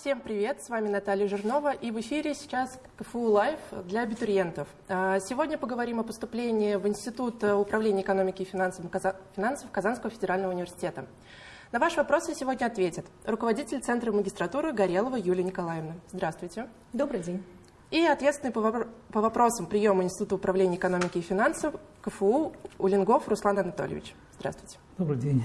Всем привет, с вами Наталья Жирнова и в эфире сейчас КФУ Лайв для абитуриентов. А, сегодня поговорим о поступлении в Институт управления экономики и финансов, финансов Казанского федерального университета. На ваши вопросы сегодня ответит руководитель Центра магистратуры Горелова Юлия Николаевна. Здравствуйте. Добрый день. И ответственный по вопросам приема Института управления экономики и финансов КФУ Улингов Руслан Анатольевич. Здравствуйте. Добрый день.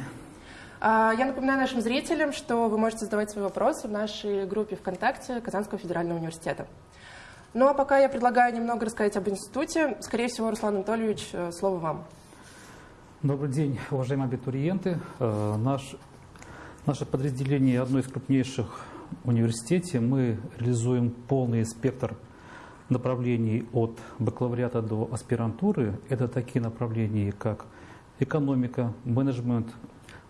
А, я напоминаю нашим зрителям, что вы можете задавать свои вопросы в нашей группе ВКонтакте Казанского федерального университета. Ну а пока я предлагаю немного рассказать об институте. Скорее всего, Руслан Анатольевич, э, слово вам. Добрый день, уважаемые абитуриенты. Э, наш, наше подразделение одно из крупнейших университете. Мы реализуем полный спектр направлений от бакалавриата до аспирантуры. Это такие направления, как экономика, менеджмент,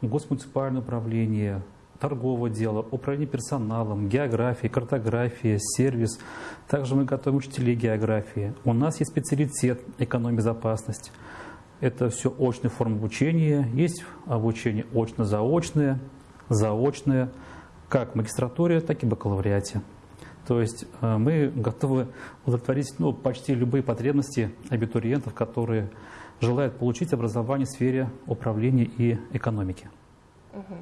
госмуниципальное управление, торговое дело, управление персоналом, география, картография, сервис. Также мы готовим учителей географии. У нас есть специалитет экономия безопасность. Это все очная форма обучения. Есть обучение очно-заочное, заочное, как в магистратуре, так и в бакалавриате. То есть э, мы готовы удовлетворить ну, почти любые потребности абитуриентов, которые желают получить образование в сфере управления и экономики. Угу.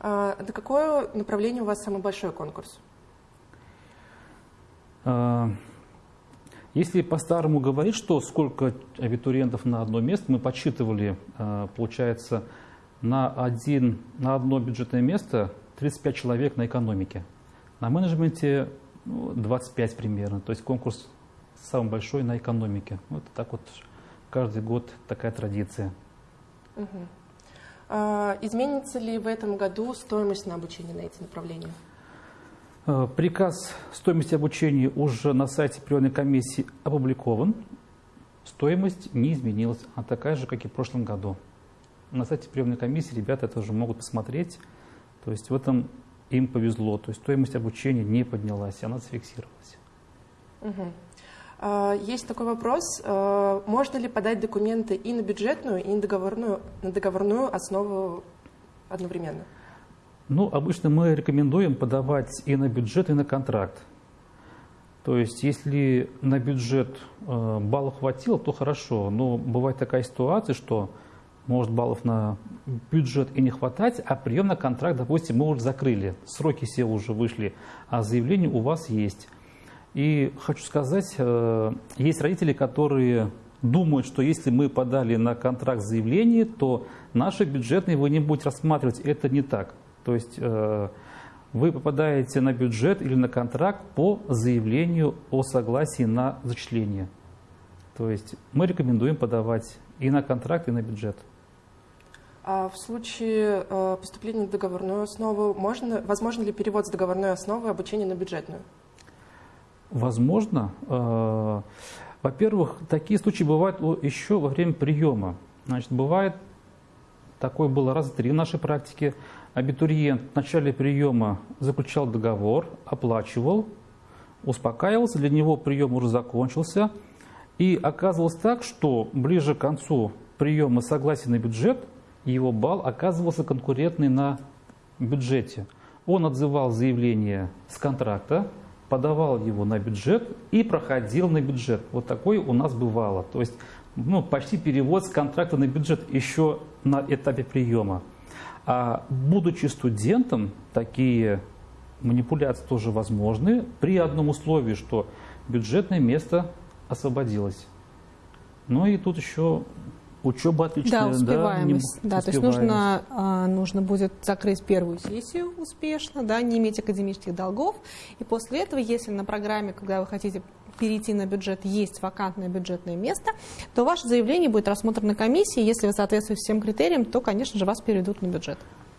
А, на какое направление у вас самый большой конкурс? А, если по-старому говорить, что сколько абитуриентов на одно место, мы подсчитывали, а, получается, на, один, на одно бюджетное место 35 человек на экономике. На менеджменте ну, 25 примерно. То есть конкурс самый большой на экономике. Вот так вот каждый год такая традиция. Угу. А, изменится ли в этом году стоимость на обучение на эти направления? А, приказ стоимости обучения уже на сайте приемной комиссии опубликован. Стоимость не изменилась, она такая же, как и в прошлом году. На сайте приемной комиссии ребята это уже могут посмотреть. То есть в этом им повезло. То есть стоимость обучения не поднялась, она зафиксировалась. Угу. Есть такой вопрос. А, можно ли подать документы и на бюджетную, и на договорную, на договорную основу одновременно? Ну, обычно мы рекомендуем подавать и на бюджет, и на контракт. То есть, если на бюджет а, баллов хватило, то хорошо. Но бывает такая ситуация, что может баллов на бюджет и не хватать, а прием на контракт, допустим, мы уже закрыли, сроки все уже вышли, а заявление у вас есть. И хочу сказать, э, есть родители, которые думают, что если мы подали на контракт заявление, то наши бюджетные вы не будете рассматривать. Это не так. То есть э, вы попадаете на бюджет или на контракт по заявлению о согласии на зачисление. То есть мы рекомендуем подавать и на контракт, и на бюджет. А в случае э, поступления на договорную основу, можно, возможно ли перевод с договорной основы обучения на бюджетную? Возможно. Э, во-первых, такие случаи бывают еще во время приема. Значит, бывает, такое было раз три в нашей практике, абитуриент в начале приема заключал договор, оплачивал, успокаивался, для него прием уже закончился. И оказывалось так, что ближе к концу приема согласия на бюджет, его балл оказывался конкурентный на бюджете. Он отзывал заявление с контракта, подавал его на бюджет и проходил на бюджет. Вот такое у нас бывало. То есть ну, почти перевод с контракта на бюджет еще на этапе приема. А будучи студентом, такие манипуляции тоже возможны при одном условии, что бюджетное место освободилось. Ну и тут еще Учеба отличная, да, успеваемость. Да, да то есть нужно, а, нужно будет закрыть первую сессию успешно, да, не иметь академических долгов. И после этого, если на программе, когда вы хотите перейти на бюджет, есть вакантное бюджетное место, то ваше заявление будет рассмотрено комиссией. Если вы соответствуете всем критериям, то, конечно же, вас перейдут на бюджет.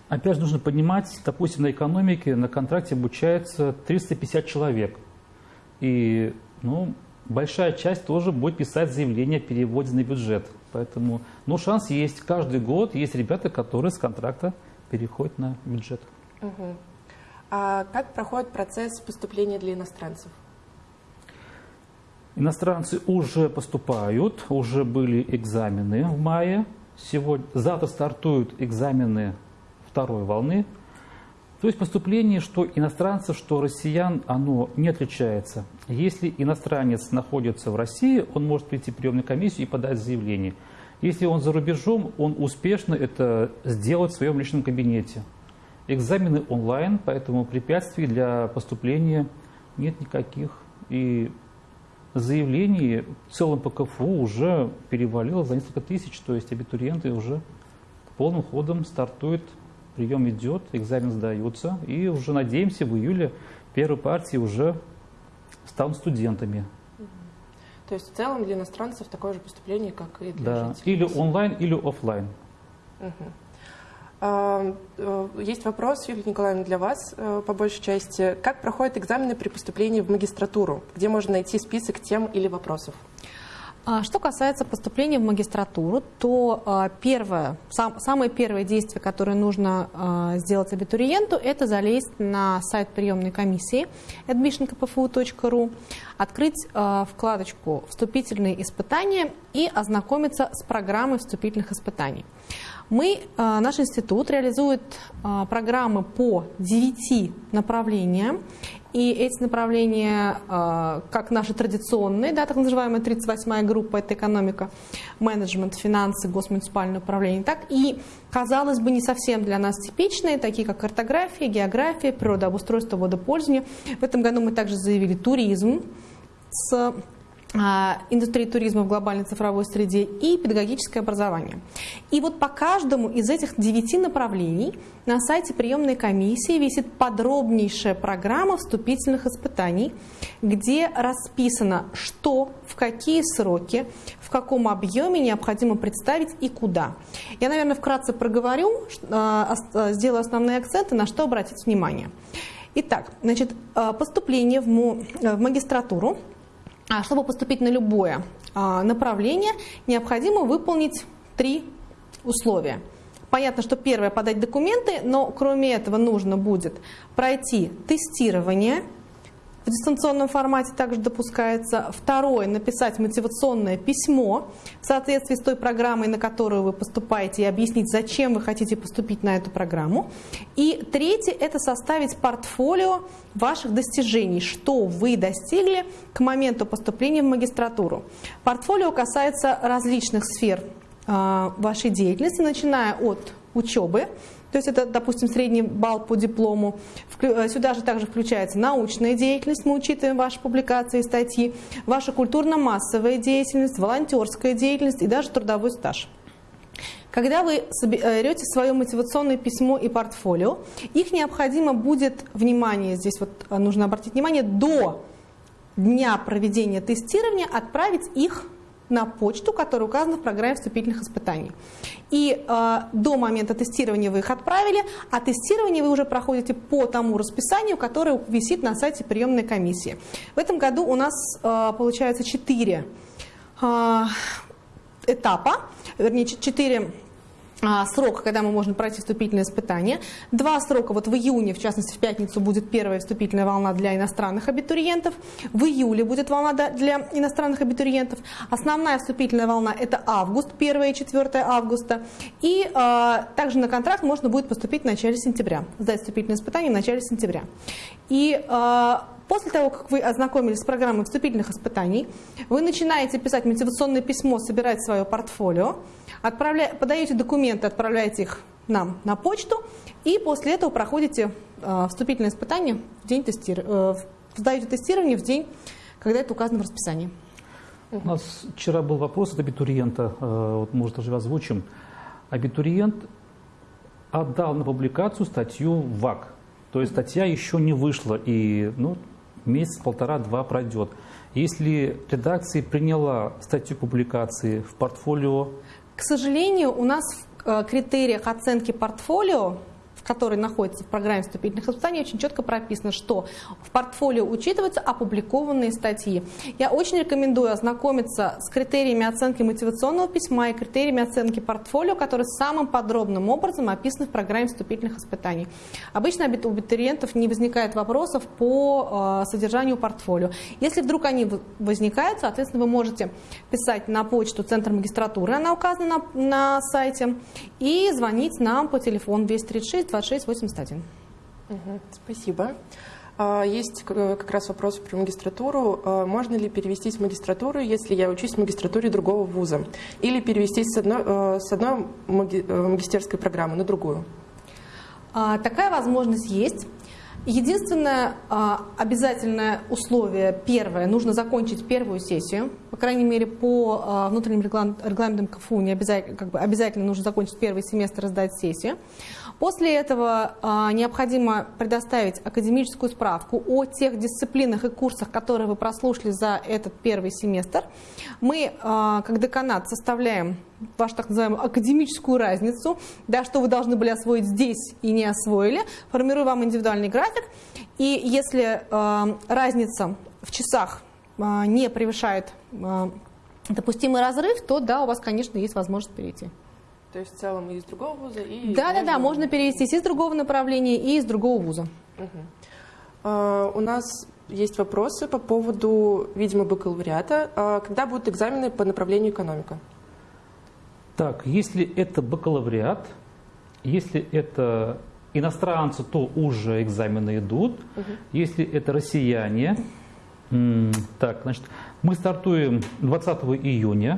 Опять же, нужно понимать, допустим, на экономике на контракте обучается 350 человек. И ну, большая часть тоже будет писать заявление о переводе на бюджет. Поэтому, ну, шанс есть. Каждый год есть ребята, которые с контракта переходят на бюджет. Угу. А как проходит процесс поступления для иностранцев? Иностранцы уже поступают, уже были экзамены в мае. Сегодня, завтра стартуют экзамены второй волны. То есть поступление, что иностранцев, что россиян, оно не отличается. Если иностранец находится в России, он может прийти в приемную комиссию и подать заявление. Если он за рубежом, он успешно это сделать в своем личном кабинете. Экзамены онлайн, поэтому препятствий для поступления нет никаких. И заявлений в целом по КФУ уже перевалило за несколько тысяч, то есть абитуриенты уже полным ходом стартуют прием идет, экзамен сдается, и уже надеемся, в июле первые партии уже станут студентами. То есть в целом для иностранцев такое же поступление, как и для да. жителей. Или онлайн, или офлайн. Угу. Есть вопрос, Юлия Николаевна, для вас э, по большей части. Как проходят экзамены при поступлении в магистратуру? Где можно найти список тем или вопросов? А что касается поступления в магистратуру, то а, первое, сам, самое первое действие, которое нужно а, сделать абитуриенту, это залезть на сайт приемной комиссии admissionkpfu.ru, открыть вкладочку «Вступительные испытания» и ознакомиться с программой вступительных испытаний. Мы, наш институт реализует программы по 9 направлениям, и эти направления, а, как наши традиционные, да, так называемая 38-я группа, это экономика, менеджмент, финансы, госмуниципальное управление, так и, казалось бы, не совсем для нас типичные, такие как картография, география, природообустройство, водопользование. В этом году мы также заявили туризм с а, индустрии туризма в глобальной цифровой среде и педагогическое образование. И вот по каждому из этих девяти направлений на сайте приемной комиссии висит подробнейшая программа вступительных испытаний, где расписано, что, в какие сроки, в каком объеме необходимо представить и куда. Я, наверное, вкратце проговорю, а, сделаю основные акценты, на что обратить внимание. Итак, значит, а, поступление в магистратуру – а чтобы поступить на любое а, направление, необходимо выполнить три условия. Понятно, что первое – подать документы, но кроме этого нужно будет пройти тестирование – в дистанционном формате также допускается. Второе – написать мотивационное письмо в соответствии с той программой, на которую вы поступаете, и объяснить, зачем вы хотите поступить на эту программу. И третье – это составить портфолио ваших достижений, что вы достигли к моменту поступления в магистратуру. Портфолио касается различных сфер а, вашей деятельности, начиная от учебы, то есть это, допустим, средний балл по диплому. Э, сюда же также включается научная деятельность, мы учитываем ваши публикации и статьи, ваша культурно-массовая деятельность, волонтерская деятельность и даже трудовой стаж. Когда вы берете свое мотивационное письмо и портфолио, их необходимо будет, внимание, здесь вот э, нужно обратить внимание, до дня проведения тестирования отправить их на почту, которая указана в программе вступительных испытаний. И э, до момента тестирования вы их отправили, а тестирование вы уже проходите по тому расписанию, которое висит на сайте приемной комиссии. В этом году у нас э, получается 4 э, этапа, вернее 4 а, срок, когда мы можем пройти вступительное испытание. Два срока, вот в июне, в частности в пятницу, будет первая вступительная волна для иностранных абитуриентов. В июле будет волна для иностранных абитуриентов. Основная вступительная волна это август, 1 и 4 августа. И э, также на контракт можно будет поступить в начале сентября, сдать вступительное испытание в начале сентября. И э, После того, как вы ознакомились с программой вступительных испытаний, вы начинаете писать мотивационное письмо, собирать свое портфолио, отправля... подаете документы, отправляете их нам на почту, и после этого проходите э, вступительное испытание в день тестирования, э, сдаете тестирование в день, когда это указано в расписании. У нас вчера был вопрос от абитуриента, э, вот, может, даже озвучим. Абитуриент отдал на публикацию статью в ВАК. То есть статья еще не вышла, и ну, месяц, полтора-два пройдет. Если редакция приняла статью публикации в портфолио... К сожалению, у нас в э, критериях оценки портфолио который находится в программе вступительных испытаний, очень четко прописано, что в портфолио учитываются опубликованные статьи. Я очень рекомендую ознакомиться с критериями оценки мотивационного письма и критериями оценки портфолио, которые самым подробным образом описаны в программе вступительных испытаний. Обычно у абитуриентов не возникает вопросов по э, содержанию портфолио. Если вдруг они возникают, соответственно, вы можете писать на почту Центр магистратуры, она указана на, на сайте, и звонить нам по телефону 236 2681. Угу, спасибо. А, есть как раз вопрос про магистратуру. А, можно ли перевестись в магистратуру, если я учусь в магистратуре другого вуза? Или перевестись с одной, а, с одной магистерской программы на другую? Такая возможность есть. Единственное обязательное условие, первое, нужно закончить первую сессию. По крайней мере, по внутренним регламентам КФУ не обязательно, как бы обязательно нужно закончить первый семестр и сдать сессию. После этого а, необходимо предоставить академическую справку о тех дисциплинах и курсах, которые вы прослушали за этот первый семестр. Мы, а, как деканат, составляем вашу так называемую академическую разницу, да, что вы должны были освоить здесь и не освоили, формируем вам индивидуальный график. И если а, разница в часах а, не превышает а, допустимый разрыв, то да, у вас, конечно, есть возможность перейти. То есть в целом и из другого вуза, и... Да, да, да, можно перевестись из другого направления, и из другого вуза. Угу. А, у нас есть вопросы по поводу, видимо, бакалавриата. А, когда будут экзамены по направлению экономика? Так, если это бакалавриат, если это иностранцы, то уже экзамены идут. Угу. Если это россияне, так, значит, мы стартуем 20 июня.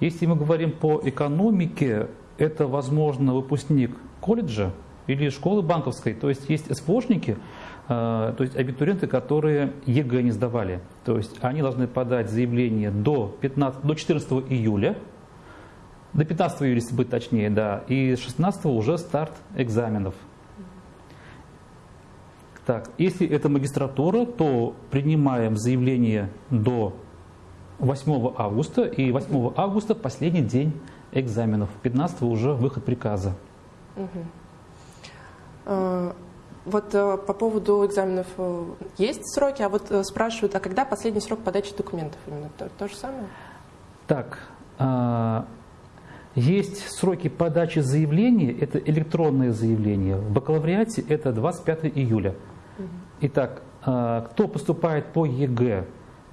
Если мы говорим по экономике, это, возможно, выпускник колледжа или школы банковской, то есть есть СПОшники, э, то есть абитуриенты, которые ЕГЭ не сдавали. То есть они должны подать заявление до, 15, до 14 июля, до 15 июля, если быть точнее, да, и 16 уже старт экзаменов. Так, если это магистратура, то принимаем заявление до 8 августа, и 8 августа последний день экзаменов, 15 уже выход приказа. Угу. Вот э, по поводу экзаменов э, есть сроки, а вот спрашивают, а когда последний срок подачи документов? Именно то, то же самое? Так, есть сроки подачи заявления, это электронное заявление. В бакалавриате это 25 июля. Итак, а, кто поступает по ЕГЭ,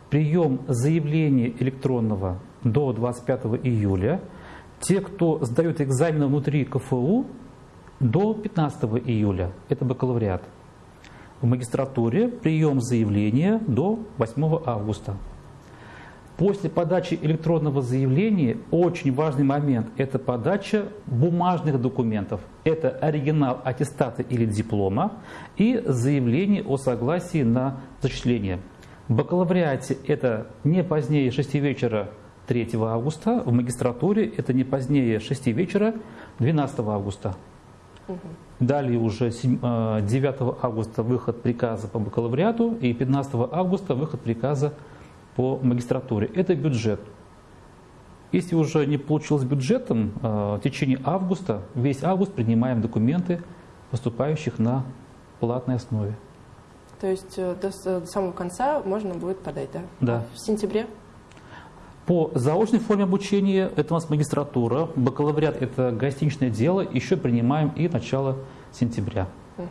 прием заявления электронного до 25 июля. Те, кто сдают экзамены внутри КФУ, до 15 июля. Это бакалавриат. В магистратуре прием заявления до 8 августа. После подачи электронного заявления очень важный момент – это подача бумажных документов. Это оригинал аттестата или диплома и заявление о согласии на зачисление – в бакалавриате это не позднее 6 вечера 3 августа, в магистратуре это не позднее 6 вечера 12 августа. Угу. Далее уже 9 э, августа выход приказа по бакалавриату и 15 августа выход приказа по магистратуре. Это бюджет. Если уже не получилось бюджетом, э, в течение августа, весь август принимаем документы поступающих на платной основе. То есть э, до, до самого конца можно будет подать, да? Да. В сентябре? По заочной форме обучения это у нас магистратура, бакалавриат это гостиничное дело, еще принимаем и начало сентября. Угу.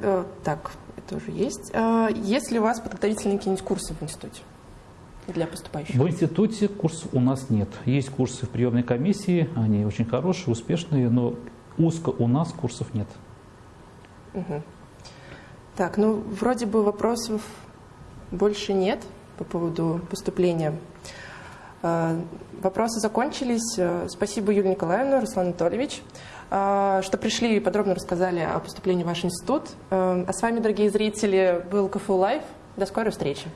А, так, это уже есть. А, есть ли у вас подготовительные какие-нибудь курсы в институте? для поступающих? В институте курсов у нас нет. Есть курсы в приемной комиссии, они очень хорошие, успешные, но узко у нас курсов нет. Угу. Так, ну вроде бы вопросов больше нет по поводу поступления. А, вопросы закончились. Спасибо, Юлия Николаевна, Руслан Анатольевич, а, что пришли и подробно рассказали о поступлении в ваш институт. А с вами, дорогие зрители, был КФУ Лайв. До скорой встречи.